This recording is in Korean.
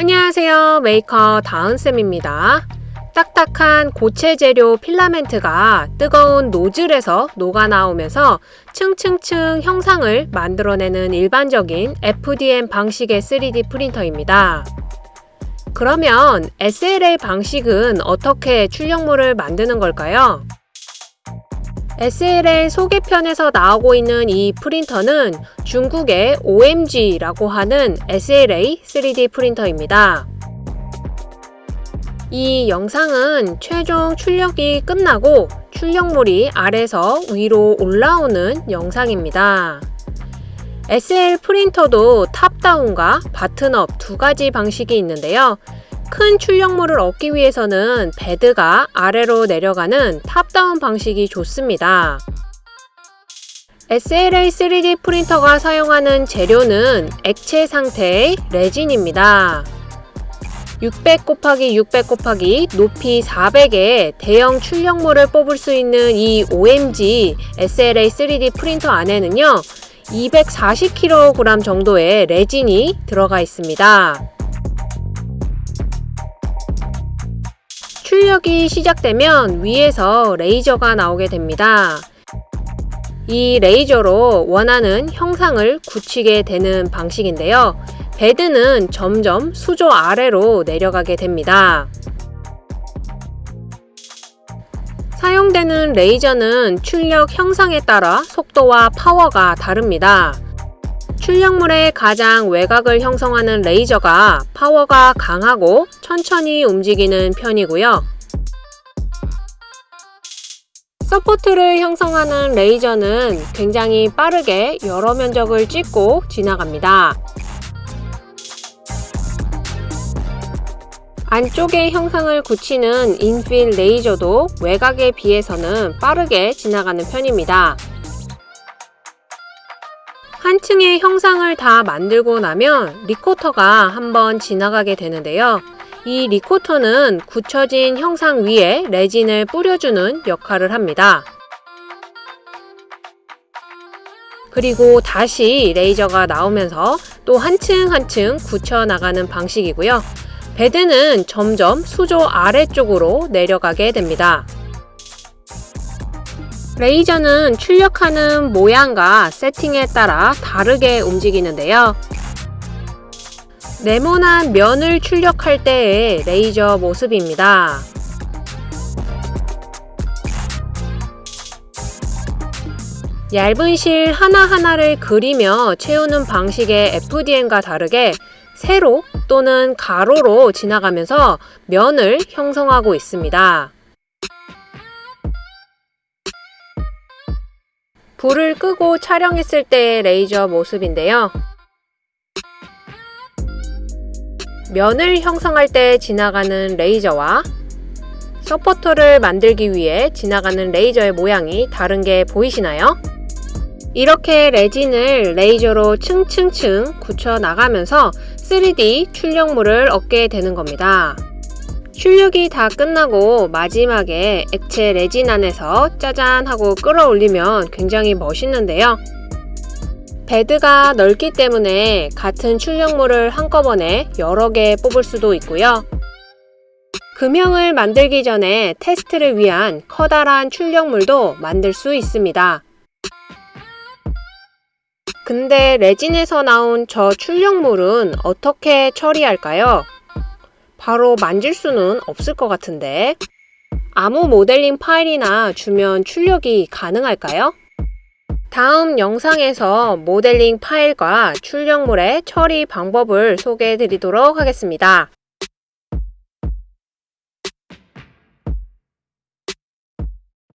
안녕하세요 메이커 다은쌤입니다 딱딱한 고체 재료 필라멘트가 뜨거운 노즐에서 녹아나오면서 층층층 형상을 만들어내는 일반적인 FDM 방식의 3D 프린터입니다. 그러면 SLA 방식은 어떻게 출력물을 만드는 걸까요? SLA 소개편에서 나오고 있는 이 프린터는 중국의 OMG라고 하는 SLA 3D 프린터입니다. 이 영상은 최종 출력이 끝나고 출력물이 아래서 위로 올라오는 영상입니다. SL 프린터도 top-down과 bottom-up 두 가지 방식이 있는데요. 큰 출력물을 얻기 위해서는 베드가 아래로 내려가는 top-down 방식이 좋습니다. SLA 3D 프린터가 사용하는 재료는 액체 상태의 레진입니다. 600 곱하기 600 곱하기 높이 400의 대형 출력물을 뽑을 수 있는 이 OMG SLA 3D 프린터 안에는요 240kg 정도의 레진이 들어가 있습니다. 출력이 시작되면 위에서 레이저가 나오게 됩니다. 이 레이저로 원하는 형상을 굳히게 되는 방식인데요. 베드는 점점 수조 아래로 내려가게 됩니다. 사용되는 레이저는 출력 형상에 따라 속도와 파워가 다릅니다. 출력물의 가장 외곽을 형성하는 레이저가 파워가 강하고 천천히 움직이는 편이고요. support를 형성하는 레이저는 굉장히 빠르게 여러 면적을 찍고 지나갑니다. 안쪽의 형상을 굳히는 infill 레이저도 외곽에 비해서는 빠르게 지나가는 편입니다. 한 층의 형상을 다 만들고 나면 recoater가 한번 지나가게 되는데요. 이 리코터는 굳혀진 형상 위에 레진을 뿌려주는 역할을 합니다. 그리고 다시 레이저가 나오면서 또 한층 한층 굳혀 나가는 방식이고요. 베드는 점점 수조 아래쪽으로 내려가게 됩니다. 레이저는 출력하는 모양과 세팅에 따라 다르게 움직이는데요. 네모난 면을 출력할 때의 레이저 모습입니다. 얇은 실 하나하나를 그리며 채우는 방식의 FDM과 다르게 세로 또는 가로로 지나가면서 면을 형성하고 있습니다. 불을 끄고 촬영했을 때의 레이저 모습인데요. 면을 형성할 때 지나가는 레이저와 서포터를 만들기 위해 지나가는 레이저의 모양이 다른 게 보이시나요? 이렇게 레진을 레이저로 층층층 굳혀 나가면서 3D 출력물을 얻게 되는 겁니다. 출력이 다 끝나고 마지막에 액체 레진 안에서 짜잔 하고 끌어올리면 굉장히 멋있는데요. 베드가 넓기 때문에 같은 출력물을 한꺼번에 여러 개 뽑을 수도 있고요. 금형을 만들기 전에 테스트를 위한 커다란 출력물도 만들 수 있습니다. 근데 레진에서 나온 저 출력물은 어떻게 처리할까요? 바로 만질 수는 없을 것 같은데 아무 모델링 파일이나 주면 출력이 가능할까요? 다음 영상에서 모델링 파일과 출력물의 처리 방법을 소개해 드리도록 하겠습니다.